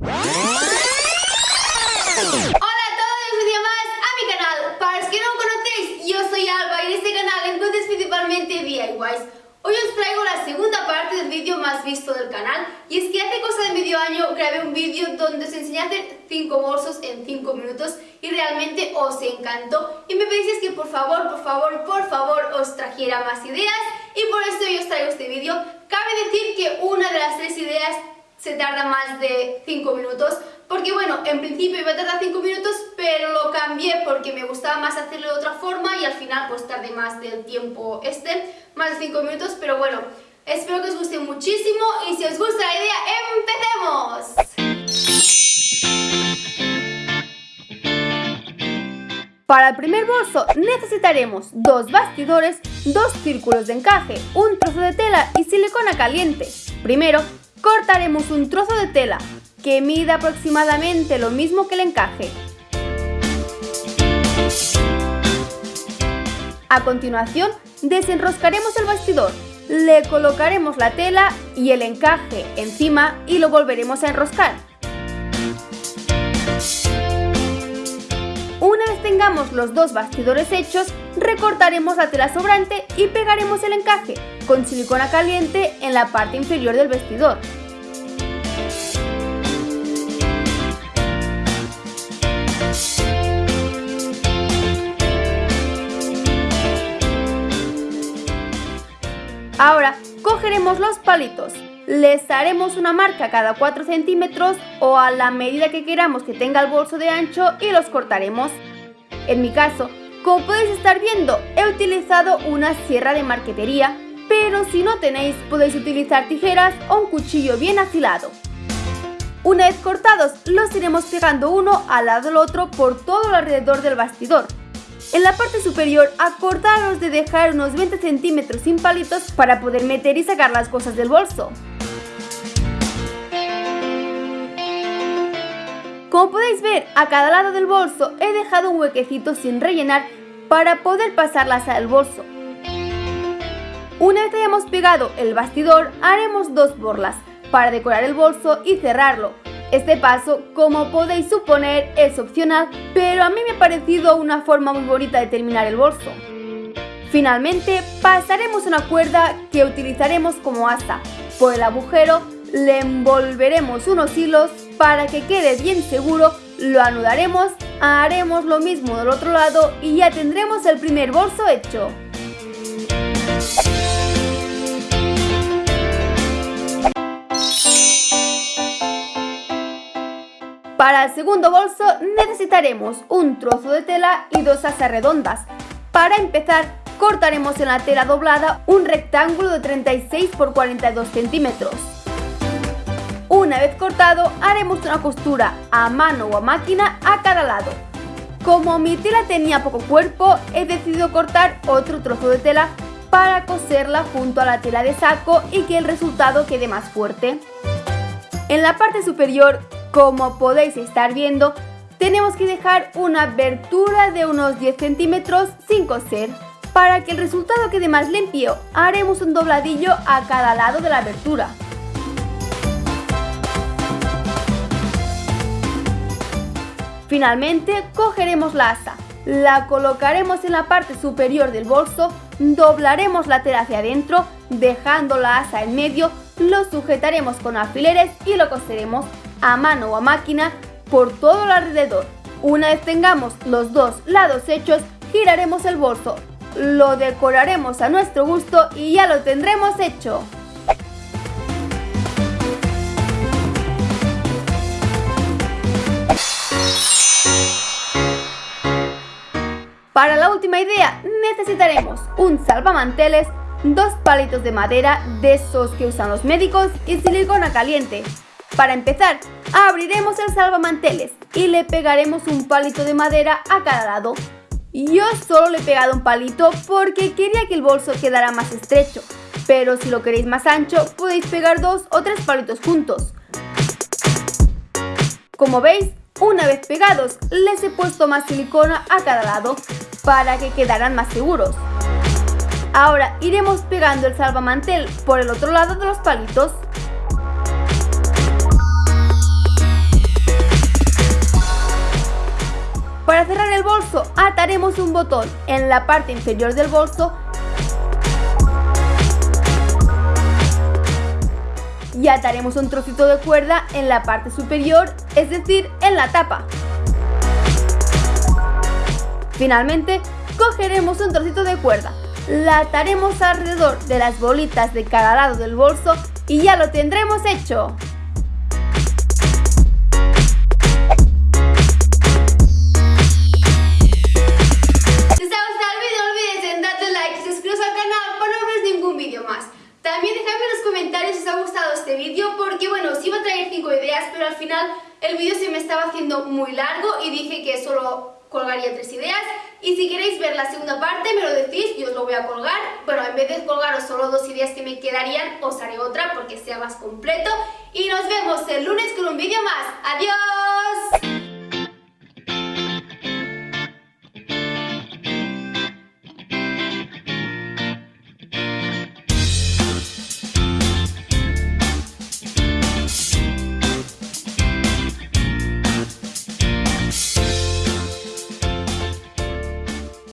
Hola a todos, un día más a mi canal. Para los que no conocéis, yo soy Alba y en este canal encuentras principalmente DIYs. Hoy os traigo la segunda parte del vídeo más visto del canal y es que hace cosa de medio año grabé un vídeo donde os enseñé a hacer 5 bolsos en 5 minutos y realmente os encantó y me pedís que por favor, por favor, por favor os trajera más ideas y por esto yo os traigo este vídeo. Cabe decir que una de las tres ideas se tarda más de 5 minutos porque bueno, en principio iba a tardar 5 minutos pero lo cambié porque me gustaba más hacerlo de otra forma y al final pues tardé más del tiempo este, más de 5 minutos, pero bueno, espero que os guste muchísimo y si os gusta la idea, ¡empecemos! Para el primer bolso necesitaremos dos bastidores, dos círculos de encaje, un trozo de tela y silicona caliente. Primero, cortaremos un trozo de tela que mida aproximadamente lo mismo que el encaje. A continuación, desenroscaremos el bastidor, le colocaremos la tela y el encaje encima y lo volveremos a enroscar. Una vez tengamos los dos bastidores hechos, recortaremos la tela sobrante y pegaremos el encaje con silicona caliente en la parte inferior del vestidor. Ahora cogeremos los palitos, les haremos una marca cada 4 centímetros o a la medida que queramos que tenga el bolso de ancho y los cortaremos. En mi caso, como podéis estar viendo, he utilizado una sierra de marquetería, pero si no tenéis podéis utilizar tijeras o un cuchillo bien afilado. Una vez cortados, los iremos pegando uno al lado del otro por todo alrededor del bastidor. En la parte superior acordaros de dejar unos 20 centímetros sin palitos para poder meter y sacar las cosas del bolso. Como podéis ver, a cada lado del bolso he dejado un huequecito sin rellenar para poder pasarlas al bolso. Una vez hayamos pegado el bastidor, haremos dos borlas para decorar el bolso y cerrarlo. Este paso, como podéis suponer, es opcional, pero a mí me ha parecido una forma muy bonita de terminar el bolso. Finalmente, pasaremos una cuerda que utilizaremos como asa. Por el agujero le envolveremos unos hilos para que quede bien seguro, lo anudaremos, haremos lo mismo del otro lado y ya tendremos el primer bolso hecho. Para el segundo bolso necesitaremos un trozo de tela y dos asas redondas. Para empezar, cortaremos en la tela doblada un rectángulo de 36 x 42 centímetros. Una vez cortado, haremos una costura a mano o a máquina a cada lado. Como mi tela tenía poco cuerpo, he decidido cortar otro trozo de tela para coserla junto a la tela de saco y que el resultado quede más fuerte. En la parte superior como podéis estar viendo, tenemos que dejar una abertura de unos 10 centímetros sin coser. Para que el resultado quede más limpio, haremos un dobladillo a cada lado de la abertura. Finalmente, cogeremos la asa, la colocaremos en la parte superior del bolso, doblaremos la tela hacia adentro, dejando la asa en medio, lo sujetaremos con alfileres y lo coseremos a mano o a máquina por todo el alrededor. Una vez tengamos los dos lados hechos, giraremos el bolso, lo decoraremos a nuestro gusto y ya lo tendremos hecho. Para la última idea necesitaremos un salvamanteles, dos palitos de madera de esos que usan los médicos y silicona caliente. Para empezar, abriremos el salvamanteles y le pegaremos un palito de madera a cada lado. Yo solo le he pegado un palito porque quería que el bolso quedara más estrecho, pero si lo queréis más ancho podéis pegar dos o tres palitos juntos. Como veis, una vez pegados, les he puesto más silicona a cada lado para que quedaran más seguros. Ahora iremos pegando el salvamantel por el otro lado de los palitos. Para cerrar el bolso ataremos un botón en la parte inferior del bolso y ataremos un trocito de cuerda en la parte superior, es decir, en la tapa. Finalmente, cogeremos un trocito de cuerda, la ataremos alrededor de las bolitas de cada lado del bolso y ya lo tendremos hecho. El vídeo se me estaba haciendo muy largo y dije que solo colgaría tres ideas. Y si queréis ver la segunda parte me lo decís y os lo voy a colgar. Bueno, en vez de colgaros solo dos ideas que me quedarían os haré otra porque sea más completo. Y nos vemos el lunes con un vídeo más. ¡adiós!